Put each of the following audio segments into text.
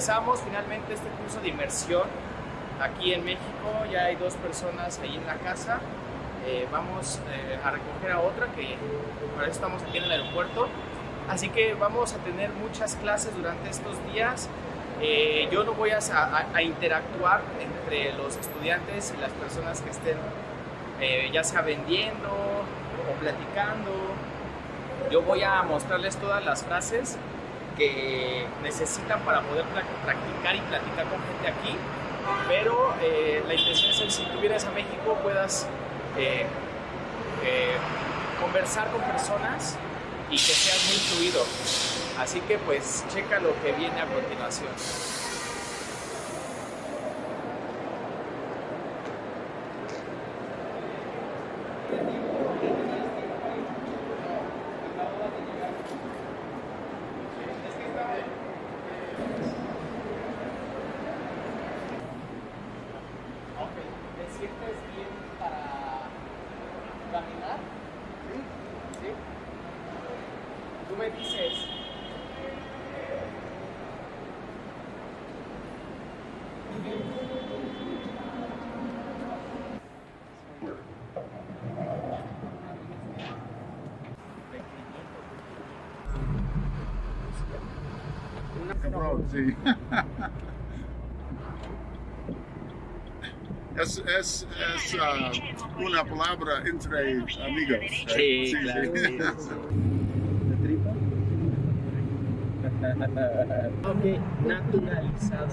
empezamos finalmente este curso de inmersión aquí en México. Ya hay dos personas ahí en la casa. Eh, vamos eh, a recoger a otra que para eso estamos aquí en el aeropuerto. Así que vamos a tener muchas clases durante estos días. Eh, yo no voy a, a, interactuar entre los estudiantes y las personas que estén ya sea vendiendo o platicando. Yo voy a mostrarles todas las frases que necesitan para poder practicar y platicar con gente aquí. Pero eh, la intención es que si tú vienes a México puedas eh, eh, conversar con personas y que seas muy fluido. Así que pues checa lo que viene a continuación. Es, es, es uh, una palabra entre amigos. Sí, sí, claro. Sí. ok, naturalizada.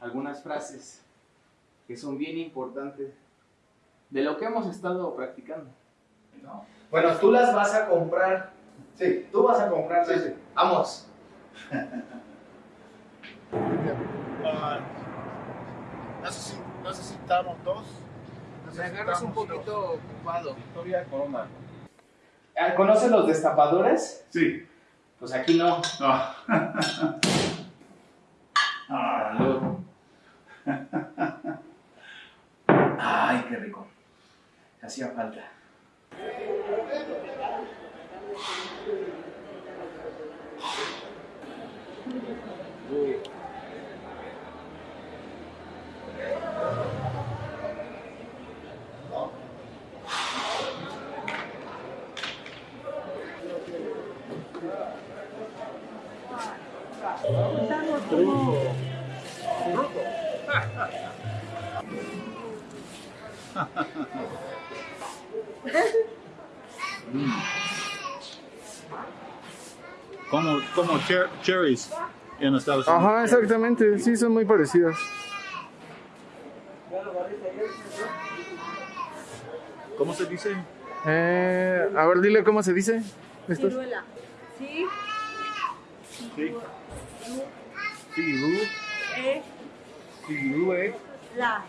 Algunas frases que son bien importantes de lo que hemos estado practicando. Bueno, tú las vas a comprar. Sí. Tú vas a comprar. Sí, sí. Vamos. necesitamos dos. Me agarras un poquito ocupado. Victoria Corona. Ah, ¿Conoces los destapadores? Sí. Pues aquí no. No. ah, Ay, qué rico. Hacía falta. Como, como cherries en Estados Unidos. Ajá, exactamente, sí, son muy parecidas. ¿Cómo se dice? Eh, a ver, dile cómo se dice. Ciruela. Sí. Sí. Ciru. E. Ciruela.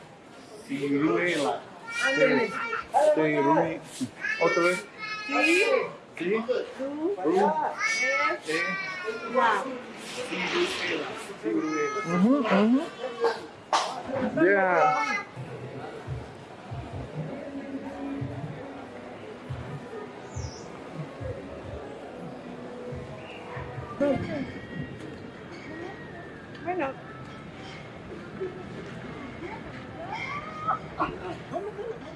Ciruela. Ándale. Ciruela. Otra vez. Sí. Sí. Ru. Ru. E. E. La. Ciruela. Ciruela. Ujú, ujú. Yeah. Bueno.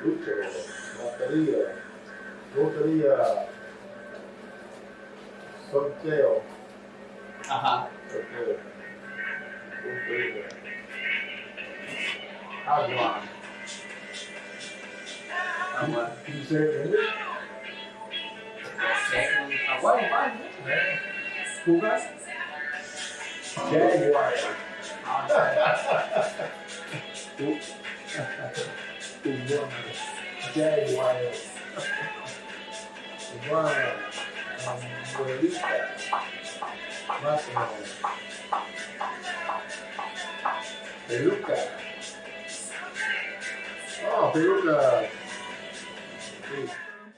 Luto, loteria, loteria, sorteio. Aham. Sorteio. Loteria. Agora. Agora. Você entendeu? Consegue. Agora vai, né? Fuga. Jaguar. Ah, Tú, bueno. Jaguar. Iguana. Abuelita. Máquina. Peluca. Oh, peluca. Sí.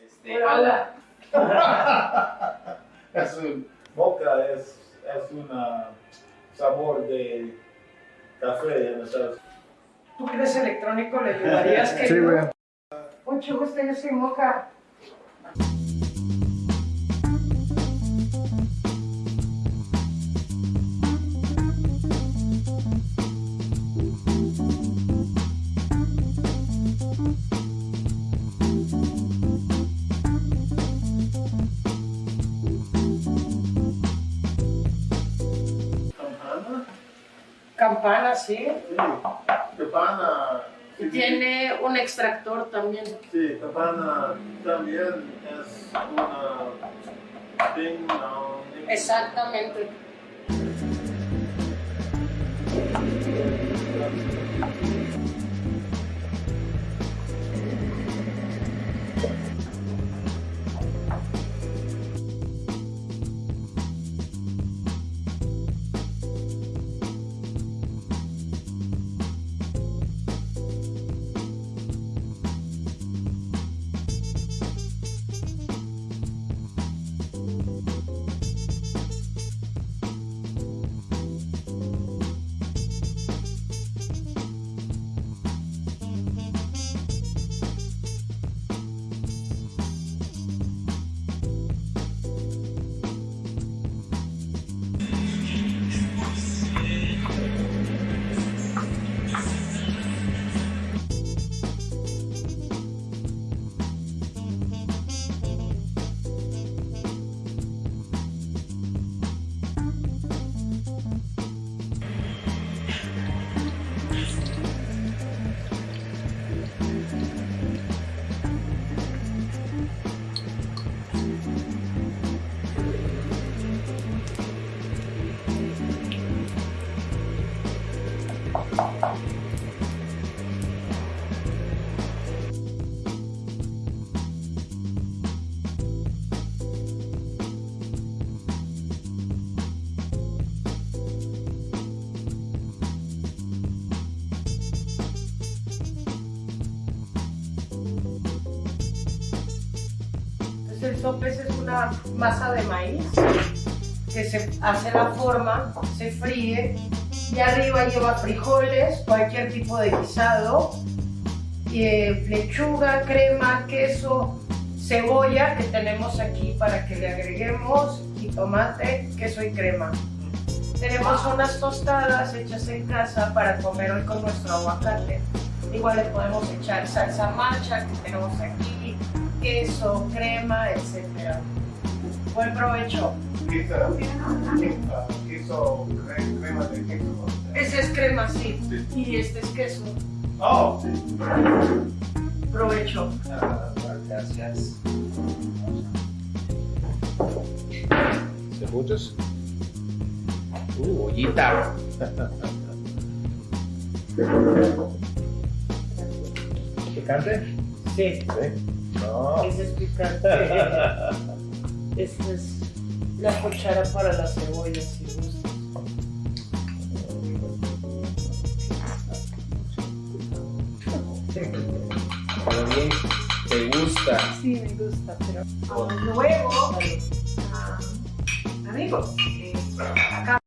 Este, ala. Es un moca es, es un sabor de café en Estados ¿Tú que eres electrónico le ayudarías? Sí, güey. Mucho gusto, yo soy Moca. Campana. Sí. Campana. Y tiene un extractor también. Sí, campana también es una dong. ding- Exactamente. Sopes es una masa de maíz que se hace la forma, se fríe y arriba lleva frijoles, cualquier tipo de guisado, y, eh, lechuga, crema, queso, cebolla que tenemos aquí para que le agreguemos y tomate, queso y crema. Tenemos unas tostadas hechas en casa para comer hoy con nuestro aguacate. Igual le podemos echar salsa macha que tenemos aquí, queso, crema, etc. Buen provecho. Queso, queso, queso, cre- crema de queso. Ese es crema, sí. Sí. Y este es queso. Oh, sí. Provecho. Ah, Gracias. ¿Cebollas? Uh, ollita. ¿Picante? Sí, Sí. No. es picante. Esta es la cuchara para la cebolla, si gusta. Pero bien, te gusta. Sí, me gusta, pero luego, ah, amigos, eh, acá